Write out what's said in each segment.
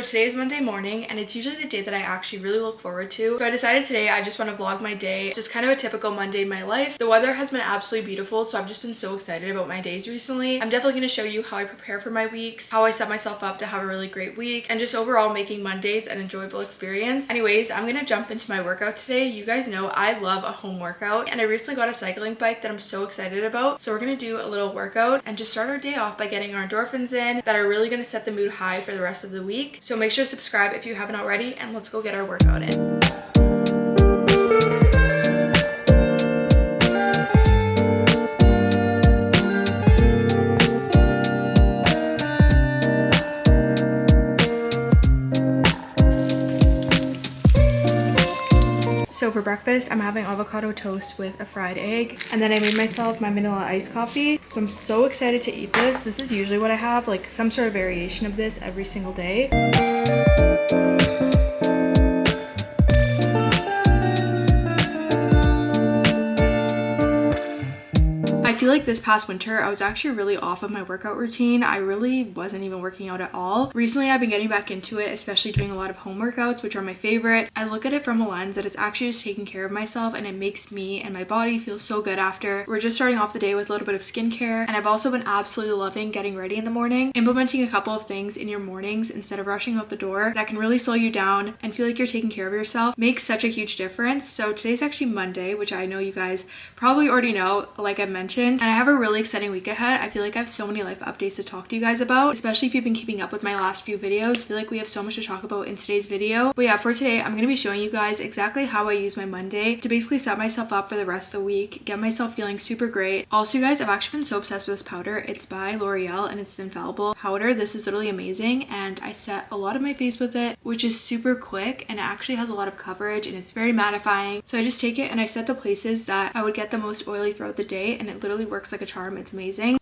Today is Monday morning and it's usually the day that I actually really look forward to. So I decided today I just want to vlog my day, just kind of a typical Monday in my life. The weather has been absolutely beautiful so I've just been so excited about my days recently. I'm definitely going to show you how I prepare for my weeks, how I set myself up to have a really great week, and just overall making Mondays an enjoyable experience. Anyways, I'm going to jump into my workout today. You guys know I love a home workout and I recently got a cycling bike that I'm so excited about. So we're going to do a little workout and just start our day off by getting our endorphins in that are really going to set the mood high for the rest of the week. So make sure to subscribe if you haven't already and let's go get our workout in. For breakfast, I'm having avocado toast with a fried egg. And then I made myself my vanilla iced coffee. So I'm so excited to eat this. This is usually what I have, like some sort of variation of this every single day. Like this past winter, I was actually really off of my workout routine. I really wasn't even working out at all. Recently, I've been getting back into it, especially doing a lot of home workouts, which are my favorite. I look at it from a lens that it's actually just taking care of myself and it makes me and my body feel so good after. We're just starting off the day with a little bit of skincare and I've also been absolutely loving getting ready in the morning. Implementing a couple of things in your mornings instead of rushing out the door that can really slow you down and feel like you're taking care of yourself makes such a huge difference. So today's actually Monday, which I know you guys probably already know, like I mentioned, and I have a really exciting week ahead. I feel like I have so many life updates to talk to you guys about, especially if you've been keeping up with my last few videos. I feel like we have so much to talk about in today's video. But yeah, for today, I'm going to be showing you guys exactly how I use my Monday to basically set myself up for the rest of the week, get myself feeling super great. Also, you guys, I've actually been so obsessed with this powder. It's by L'Oreal and it's the Infallible powder. This is literally amazing and I set a lot of my face with it, which is super quick and it actually has a lot of coverage and it's very mattifying. So I just take it and I set the places that I would get the most oily throughout the day and it literally works like a charm. It's amazing.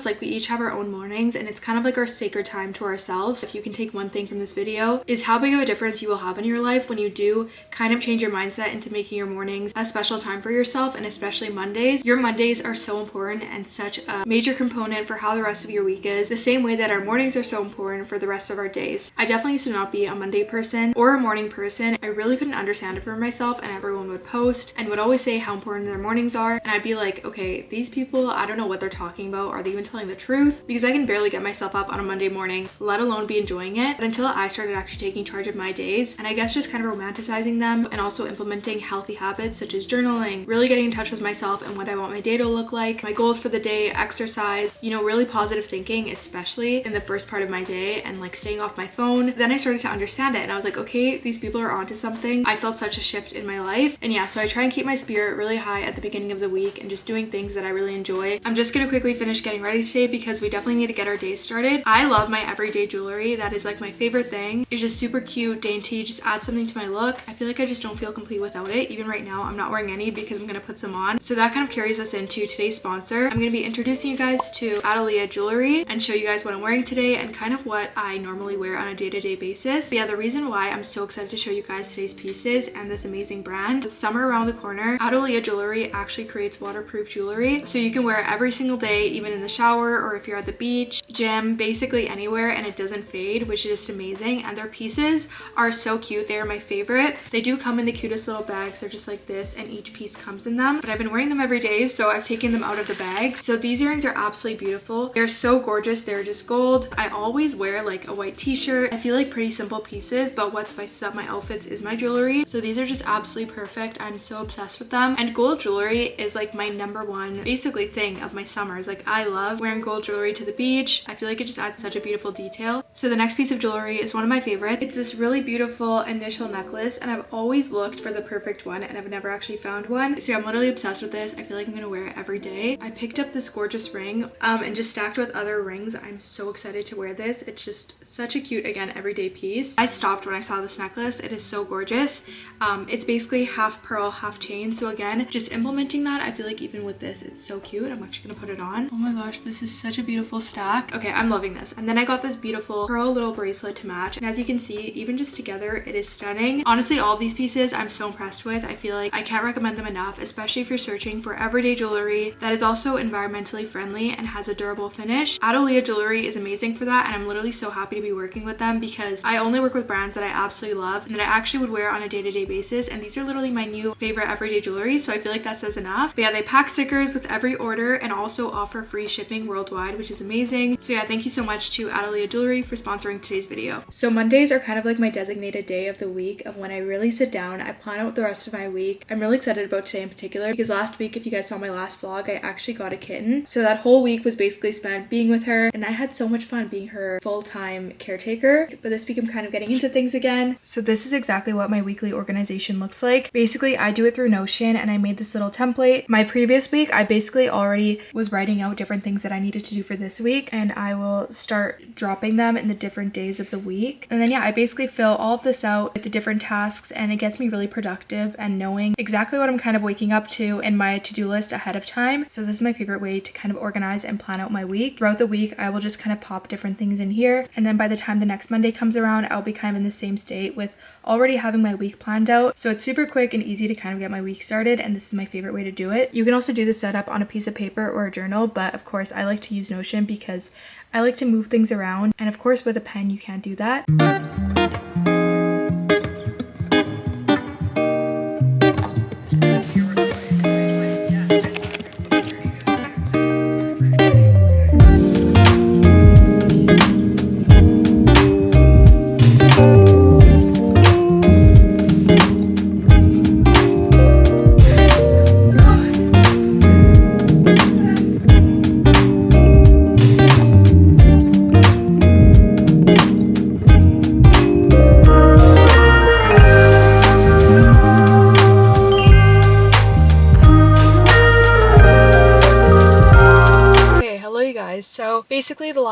Us like we each have our own mornings and it's kind of like our sacred time to ourselves. If you can take one thing from this video is how big of a difference you will have in your life when you do kind of change your mindset into making your mornings a special time for yourself and especially mondays. Your mondays are so important and such a major component for how the rest of your week is the same way that our mornings are so important for the rest of our days. I definitely used to not be a monday person or a morning person. I really couldn't understand it for myself and everyone would post and would always say how important their mornings are and i'd be like okay these people i don't know what they're talking about. Are they even telling the truth because I can barely get myself up on a Monday morning, let alone be enjoying it. But until I started actually taking charge of my days and I guess just kind of romanticizing them and also implementing healthy habits such as journaling, really getting in touch with myself and what I want my day to look like, my goals for the day, exercise, you know, really positive thinking, especially in the first part of my day and like staying off my phone. Then I started to understand it and I was like, okay, these people are onto something. I felt such a shift in my life. And yeah, so I try and keep my spirit really high at the beginning of the week and just doing things that I really enjoy. I'm just gonna quickly finish getting ready today because we definitely need to get our day started. I love my everyday jewelry. That is like my favorite thing. It's just super cute, dainty, just adds something to my look. I feel like I just don't feel complete without it. Even right now, I'm not wearing any because I'm gonna put some on. So that kind of carries us into today's sponsor. I'm gonna be introducing you guys to Adalia Jewelry and show you guys what I'm wearing today and kind of what I normally wear on a day-to-day -day basis. But yeah, the reason why I'm so excited to show you guys today's pieces and this amazing brand, summer around the corner, Adalia Jewelry actually creates waterproof jewelry. So you can wear it every single day, even in the shower or if you're at the beach, gym, basically anywhere and it doesn't fade, which is just amazing. And their pieces are so cute. They are my favorite. They do come in the cutest little bags. They're just like this and each piece comes in them. But I've been wearing them every day, so I've taken them out of the bag. So these earrings are absolutely beautiful. They're so gorgeous. They're just gold. I always wear like a white t-shirt. I feel like pretty simple pieces, but what spices up my outfits is my jewelry. So these are just absolutely perfect. I'm so obsessed with them. And gold jewelry is like my number one, basically thing of my summers. Like I love wearing gold jewelry to the beach. I feel like it just adds such a beautiful detail. So the next piece of jewelry is one of my favorites. It's this really beautiful initial necklace and I've always looked for the perfect one and I've never actually found one. So yeah, I'm literally obsessed with this. I feel like I'm gonna wear it every day. I picked up this gorgeous ring um, and just stacked with other rings. I'm so excited to wear this. It's just such a cute, again, everyday piece. I stopped when I saw this necklace. It is so gorgeous. Um, it's basically half pearl, half chain. So again, just implementing that, I feel like even with this, it's so cute. I'm actually gonna put it on. Oh my gosh, this is such a beautiful stack. Okay, I'm loving this. And then I got this beautiful pearl little bracelet to match. And as you can see, even just together, it is stunning. Honestly, all these pieces I'm so impressed with. I feel like I can't recommend them enough, especially if you're searching for everyday jewelry that is also environmentally friendly and has a durable finish. Adelia Jewelry is amazing for that. And I'm literally so happy to be working with them because I only work with brands that I absolutely love and that I actually would wear on a day-to-day -day basis. And these are literally my new favorite everyday jewelry. So I feel like that says enough. But yeah, they pack stickers with every order and also offer free shipping worldwide, which is amazing. So yeah, thank you so much to Adelia Jewelry for sponsoring today's video. So Mondays are kind of like my designated day of the week of when I really sit down, I plan out the rest of my week. I'm really excited about today in particular because last week, if you guys saw my last vlog, I actually got a kitten. So that whole week was basically spent being with her and I had so much fun being her full-time caretaker. But this week I'm kind of getting into things again. So this is exactly what my weekly organization looks like. Basically, I do it through Notion and I made this little template. My previous week, I basically already was writing out different things that I needed to do for this week and I will start dropping them in the different days of the week. And then yeah, I basically fill all of this out with the different tasks and it gets me really productive and knowing exactly what I'm kind of waking up to in my to-do list ahead of time. So this is my favorite way to kind of organize and plan out my week. Throughout the week, I will just kind of pop different things in here. And then by the time the next Monday comes around, I'll be kind of in the same state with already having my week planned out. So it's super quick and easy to kind of get my week started. And this is my favorite way to do it. You can also do the setup on a piece of paper or a journal, but of course I like to use Notion because I like to move things around. And of course with a pen, you can't do that.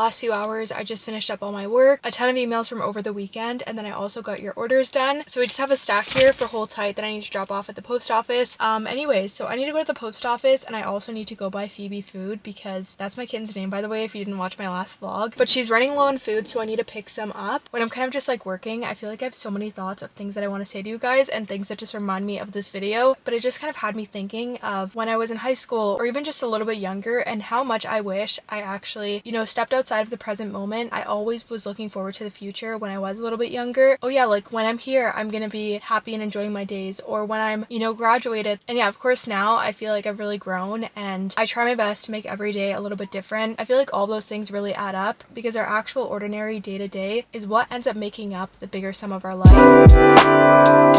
Last few hours I just finished up all my work, a ton of emails from over the weekend, and then I also got your orders done. So we just have a stack here for hold tight that I need to drop off at the post office. Um, anyways, so I need to go to the post office and I also need to go buy Phoebe food because that's my kitten's name by the way if you didn't watch my last vlog. But she's running low on food so I need to pick some up. When I'm kind of just like working, I feel like I have so many thoughts of things that I want to say to you guys and things that just remind me of this video. But it just kind of had me thinking of when I was in high school or even just a little bit younger and how much I wish I actually, you know, stepped outside of the present moment. I always was looking forward to the future when I was a little bit younger. Oh yeah, like when I'm here, I'm gonna be happy and enjoying my days or when I'm, you know, graduated. And yeah, of course now I feel like I've really grown and I try my best to make every day a little bit different. I feel like all those things really add up because our actual ordinary day to day is what ends up making up the bigger sum of our life.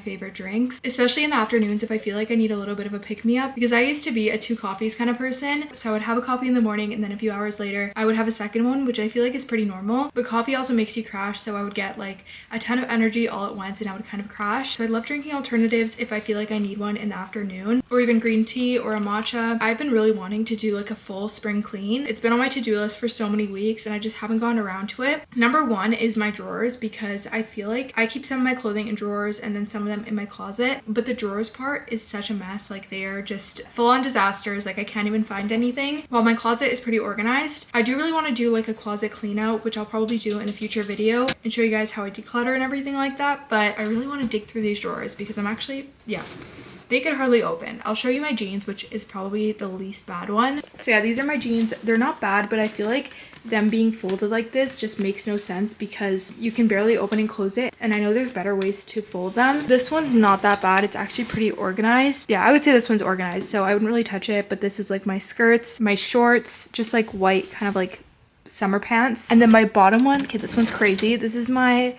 Favorite drinks, especially in the afternoons if I feel like I need a little bit of a pick-me-up because I used to be a two coffees kind of person. So I would have a coffee in the morning and then a few hours later I would have a second one, which I feel like is pretty normal. But coffee also makes you crash, so I would get like a ton of energy all at once and I would kind of crash. So I love drinking alternatives if I feel like I need one in the afternoon or even green tea or a matcha. I've been really wanting to do like a full spring clean. It's been on my to-do list for so many weeks and I just haven't gone around to it. Number one is my drawers because I feel like I keep some of my clothing in drawers and then some of them in my closet. But the drawers part is such a mess. Like they are just full on disasters. Like I can't even find anything. While my closet is pretty organized, I do really want to do like a closet clean out, which I'll probably do in a future video and show you guys how I declutter and everything like that. But I really want to dig through these drawers because I'm actually, yeah, they could hardly open. I'll show you my jeans, which is probably the least bad one. So yeah, these are my jeans. They're not bad, but I feel like them being folded like this just makes no sense because you can barely open and close it and I know there's better ways to fold them. This one's not that bad. It's actually pretty organized. Yeah, I would say this one's organized so I wouldn't really touch it but this is like my skirts, my shorts, just like white kind of like summer pants. And then my bottom one, okay, this one's crazy. This is my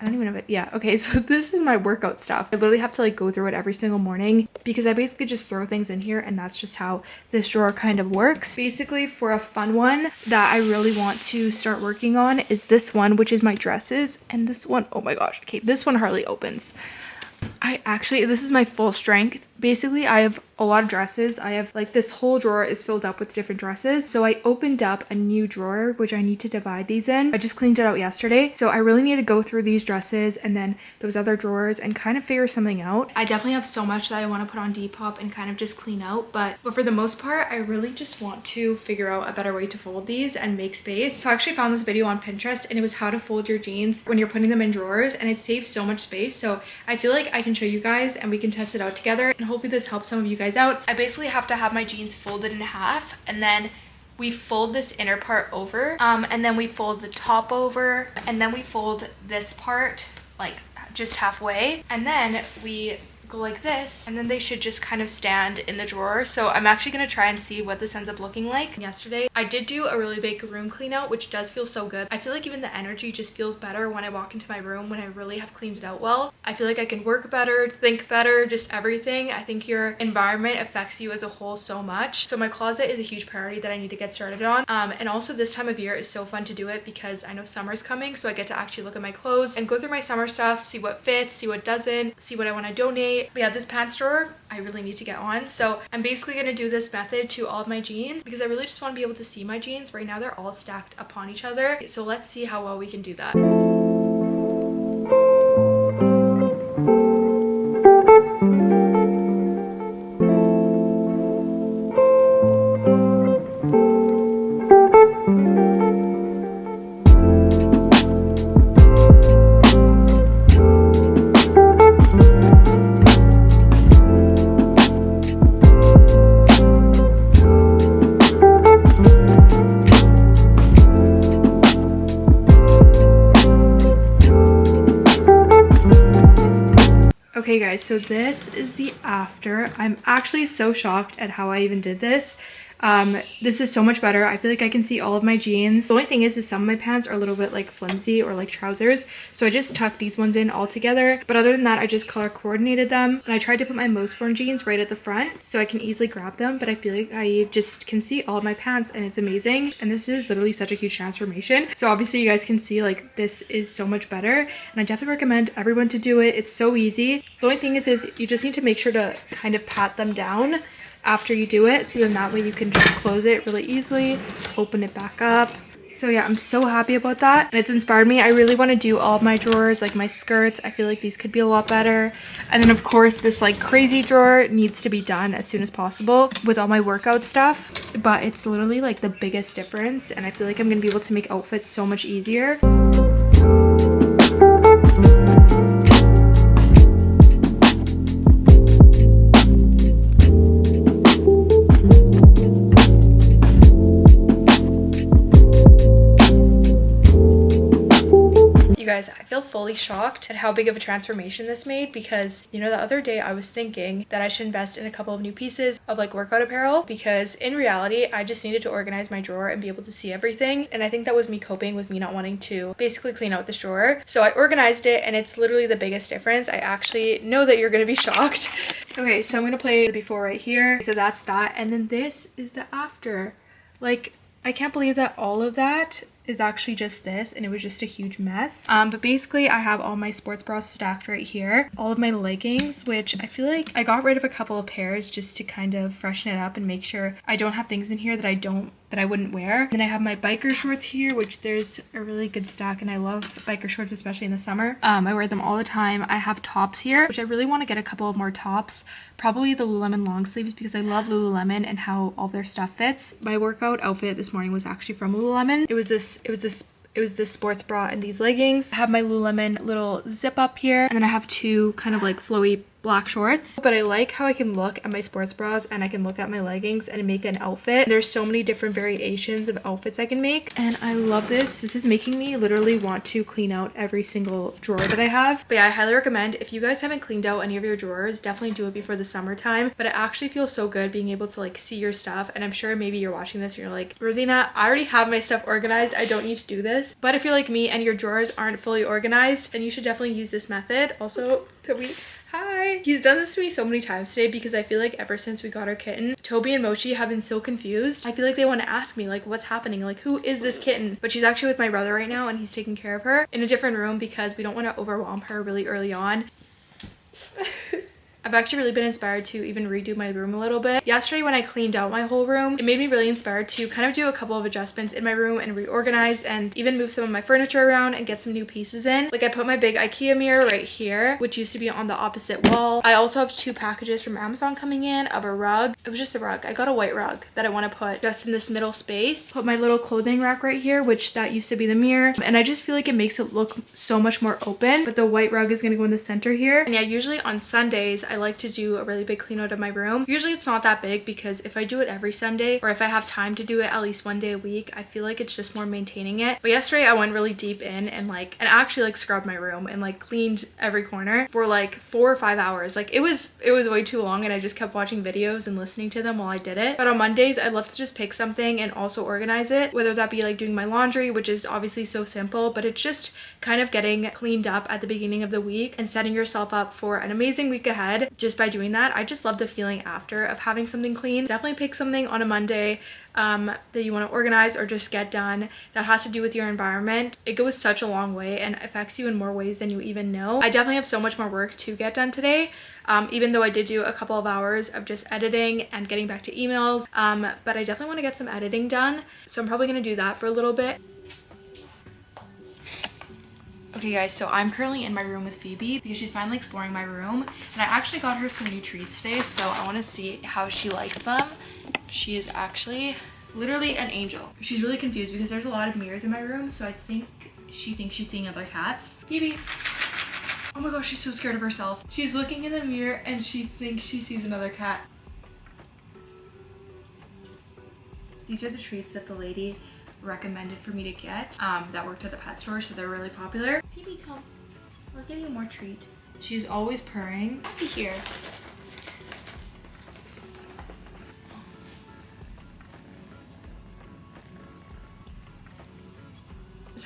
I don't even if it, yeah, okay, so this is my workout stuff. I literally have to like go through it every single morning because I basically just throw things in here and that's just how this drawer kind of works. Basically for a fun one that I really want to start working on is this one, which is my dresses. And this one, oh my gosh, okay, this one hardly opens. I actually, this is my full strength. Basically, I have a lot of dresses. I have like this whole drawer is filled up with different dresses. So I opened up a new drawer, which I need to divide these in. I just cleaned it out yesterday. So I really need to go through these dresses and then those other drawers and kind of figure something out. I definitely have so much that I want to put on Depop and kind of just clean out. But, but for the most part, I really just want to figure out a better way to fold these and make space. So I actually found this video on Pinterest and it was how to fold your jeans when you're putting them in drawers and it saves so much space. So I feel like I can show you guys and we can test it out together and hopefully this helps some of you guys out. I basically have to have my jeans folded in half and then we fold this inner part over um, and then we fold the top over and then we fold this part like just halfway and then we go like this and then they should just kind of stand in the drawer. So i'm actually going to try and see what this ends up looking like. Yesterday i did do a really big room clean out which does feel so good. I feel like even the energy just feels better when i walk into my room when i really have cleaned it out well. I feel like i can work better think better just everything. I think your environment affects you as a whole so much. So my closet is a huge priority that i need to get started on. Um, and also this time of year is so fun to do it because i know summer's coming so i get to actually look at my clothes and go through my summer stuff see what fits see what doesn't see what i want to donate but yeah, this pants drawer I really need to get on. So I'm basically going to do this method to all of my jeans because I really just want to be able to see my jeans. Right now they're all stacked upon each other. So let's see how well we can do that. Guys, so this is the after. I'm actually so shocked at how I even did this. Um, this is so much better. I feel like I can see all of my jeans. The only thing is, is some of my pants are a little bit like flimsy or like trousers. So I just tucked these ones in all together. But other than that, I just color coordinated them. And I tried to put my most worn jeans right at the front so I can easily grab them. But I feel like I just can see all of my pants and it's amazing. And this is literally such a huge transformation. So obviously you guys can see like this is so much better. And I definitely recommend everyone to do it. It's so easy. The only thing is, is you just need to make sure to kind of pat them down after you do it so then that way you can just close it really easily open it back up. So yeah i'm so happy about that. And it's inspired me. I really want to do all my drawers like my skirts. I feel like these could be a lot better. And then of course this like crazy drawer needs to be done as soon as possible with all my workout stuff. But it's literally like the biggest difference and i feel like i'm gonna be able to make outfits so much easier shocked at how big of a transformation this made because, you know, the other day I was thinking that I should invest in a couple of new pieces of like workout apparel because in reality, I just needed to organize my drawer and be able to see everything. And I think that was me coping with me not wanting to basically clean out this drawer. So I organized it and it's literally the biggest difference. I actually know that you're going to be shocked. Okay, so I'm going to play the before right here. So that's that. And then this is the after. Like, I can't believe that all of that is actually just this and it was just a huge mess. Um, but basically I have all my sports bras stacked right here. All of my leggings, which I feel like I got rid of a couple of pairs just to kind of freshen it up and make sure I don't have things in here that I don't that I wouldn't wear. Then I have my biker shorts here, which there's a really good stack and I love biker shorts, especially in the summer. Um, I wear them all the time. I have tops here, which I really want to get a couple of more tops. Probably the Lululemon long sleeves because I love Lululemon and how all their stuff fits. My workout outfit this morning was actually from Lululemon. It was this, it was this it was this sports bra and these leggings. I have my Lululemon little zip up here and then I have two kind of like flowy black shorts but I like how I can look at my sports bras and I can look at my leggings and make an outfit. There's so many different variations of outfits I can make and I love this. This is making me literally want to clean out every single drawer that I have. But yeah I highly recommend if you guys haven't cleaned out any of your drawers definitely do it before the summertime. But it actually feels so good being able to like see your stuff and I'm sure maybe you're watching this and you're like Rosina I already have my stuff organized. I don't need to do this. But if you're like me and your drawers aren't fully organized then you should definitely use this method also Toby hi he's done this to me so many times today because i feel like ever since we got our kitten toby and mochi have been so confused. I feel like they want to ask me like what's happening? Like who is this kitten? But she's actually with my brother right now and he's taking care of her in a different room because we don't want to overwhelm her really early on I've actually really been inspired to even redo my room a little bit. Yesterday when I cleaned out my whole room, it made me really inspired to kind of do a couple of adjustments in my room and reorganize and even move some of my furniture around and get some new pieces in. Like I put my big Ikea mirror right here, which used to be on the opposite wall. I also have two packages from Amazon coming in of a rug. It was just a rug. I got a white rug that I want to put just in this middle space. Put my little clothing rack right here, which that used to be the mirror. And I just feel like it makes it look so much more open, but the white rug is going to go in the center here. And yeah, usually on Sundays, I like to do a really big clean out of my room. Usually it's not that big because if I do it every Sunday or if I have time to do it at least one day a week, I feel like it's just more maintaining it. But yesterday I went really deep in and like, and actually like scrubbed my room and like cleaned every corner for like four or five hours. Like it was, it was way too long and I just kept watching videos and listening to them while I did it. But on Mondays, I love to just pick something and also organize it, whether that be like doing my laundry, which is obviously so simple, but it's just kind of getting cleaned up at the beginning of the week and setting yourself up for an amazing week ahead just by doing that. I just love the feeling after of having something clean. Definitely pick something on a Monday um, that you want to organize or just get done that has to do with your environment. It goes such a long way and affects you in more ways than you even know. I definitely have so much more work to get done today, um, even though I did do a couple of hours of just editing and getting back to emails, um, but I definitely want to get some editing done. So I'm probably going to do that for a little bit. Okay guys, so I'm currently in my room with Phoebe because she's finally exploring my room and I actually got her some new treats today so I want to see how she likes them. She is actually literally an angel. She's really confused because there's a lot of mirrors in my room so I think she thinks she's seeing other cats. Phoebe! Oh my gosh, she's so scared of herself. She's looking in the mirror and she thinks she sees another cat. These are the treats that the lady recommended for me to get um, that worked at the pet store, so they're really popular. Baby, come. I'll give you more treat. She's always purring. Be here.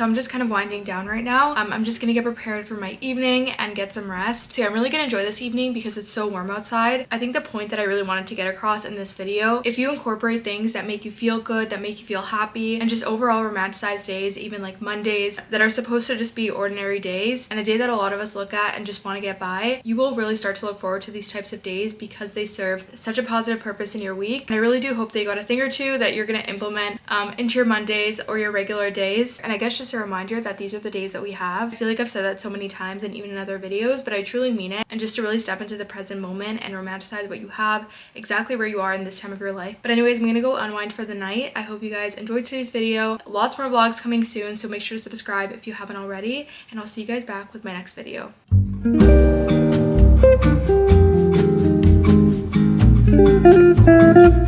So I'm just kind of winding down right now. Um, I'm just gonna get prepared for my evening and get some rest. So yeah, I'm really gonna enjoy this evening because it's so warm outside. I think the point that I really wanted to get across in this video, if you incorporate things that make you feel good, that make you feel happy, and just overall romanticize days, even like Mondays, that are supposed to just be ordinary days, and a day that a lot of us look at and just wanna get by, you will really start to look forward to these types of days because they serve such a positive purpose in your week. And I really do hope they got a thing or two that you're gonna implement um, into your Mondays or your regular days. And I guess just a reminder that these are the days that we have. I feel like I've said that so many times and even in other videos, but I truly mean it. And just to really step into the present moment and romanticize what you have exactly where you are in this time of your life. But anyways, I'm gonna go unwind for the night. I hope you guys enjoyed today's video. Lots more vlogs coming soon, so make sure to subscribe if you haven't already. And I'll see you guys back with my next video. Thank you.